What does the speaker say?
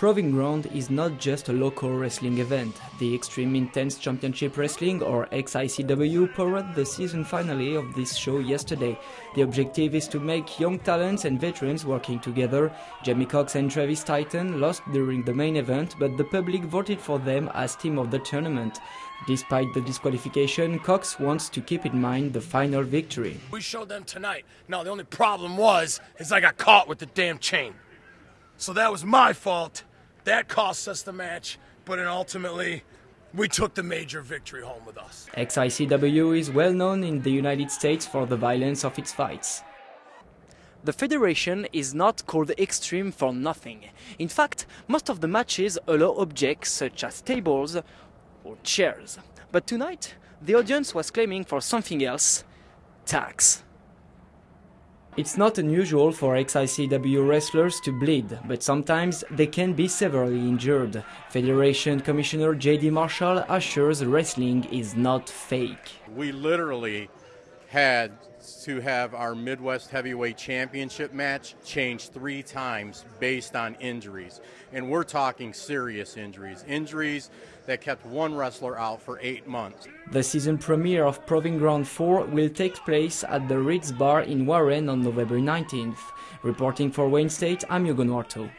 Proving Ground is not just a local wrestling event. The Extreme Intense Championship Wrestling, or XICW, powered the season finale of this show yesterday. The objective is to make young talents and veterans working together. Jamie Cox and Travis Titan lost during the main event, but the public voted for them as team of the tournament. Despite the disqualification, Cox wants to keep in mind the final victory. We showed them tonight. Now the only problem was is I got caught with the damn chain. So that was my fault. That cost us the match, but then ultimately, we took the major victory home with us. XICW is well known in the United States for the violence of its fights. The Federation is not called extreme for nothing. In fact, most of the matches allow objects such as tables or chairs. But tonight, the audience was claiming for something else tax. It's not unusual for XICW wrestlers to bleed, but sometimes they can be severely injured. Federation Commissioner JD Marshall assures wrestling is not fake. We literally had to have our Midwest Heavyweight Championship match changed three times based on injuries. And we're talking serious injuries, injuries that kept one wrestler out for eight months. The season premiere of Proving Ground 4 will take place at the Ritz Bar in Warren on November 19th. Reporting for Wayne State, I'm Hugo Noirteau.